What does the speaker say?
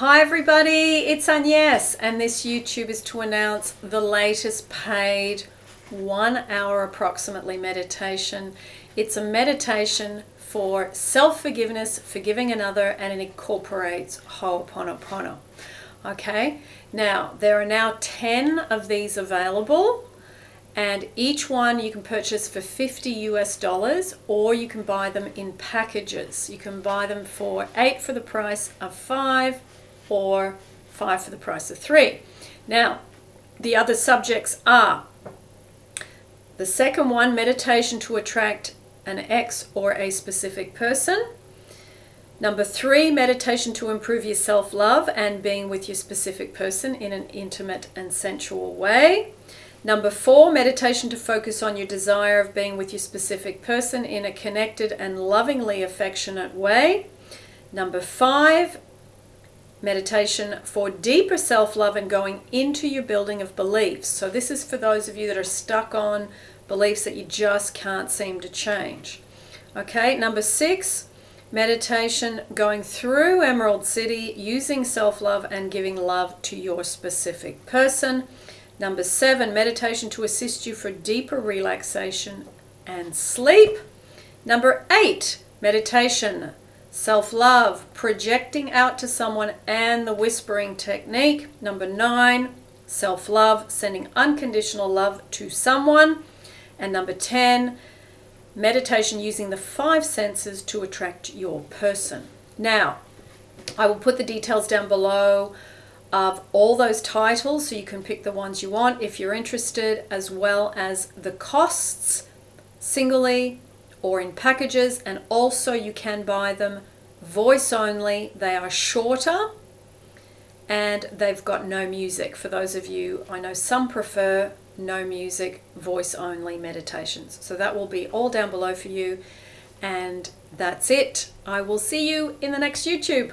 Hi everybody, it's Agnes and this YouTube is to announce the latest paid one hour approximately meditation. It's a meditation for self-forgiveness, forgiving another, and it incorporates Ho'oponopono. Okay, now there are now 10 of these available and each one you can purchase for 50 US dollars or you can buy them in packages. You can buy them for eight for the price of five or five for the price of three. Now, the other subjects are the second one, meditation to attract an ex or a specific person. Number three, meditation to improve your self-love and being with your specific person in an intimate and sensual way. Number four, meditation to focus on your desire of being with your specific person in a connected and lovingly affectionate way. Number five, meditation for deeper self-love and going into your building of beliefs. So this is for those of you that are stuck on beliefs that you just can't seem to change. Okay, number six, meditation going through Emerald City using self-love and giving love to your specific person. Number seven, meditation to assist you for deeper relaxation and sleep. Number eight, meditation self-love, projecting out to someone and the whispering technique. Number nine, self-love, sending unconditional love to someone. And number 10, meditation using the five senses to attract your person. Now, I will put the details down below of all those titles so you can pick the ones you want if you're interested, as well as the costs singly or in packages and also you can buy them voice only. They are shorter and they've got no music. For those of you, I know some prefer no music, voice only meditations. So that will be all down below for you. And that's it. I will see you in the next YouTube.